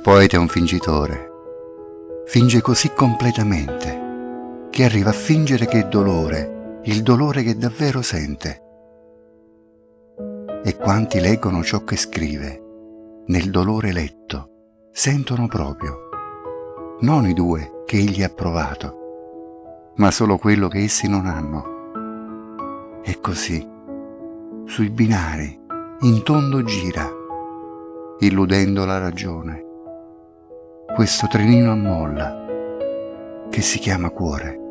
poeta è un fingitore. Finge così completamente che arriva a fingere che è dolore, il dolore che davvero sente. E quanti leggono ciò che scrive, nel dolore letto, sentono proprio, non i due che egli ha provato, ma solo quello che essi non hanno. E così, sui binari, in tondo gira, illudendo la ragione. Questo trenino a molla che si chiama cuore.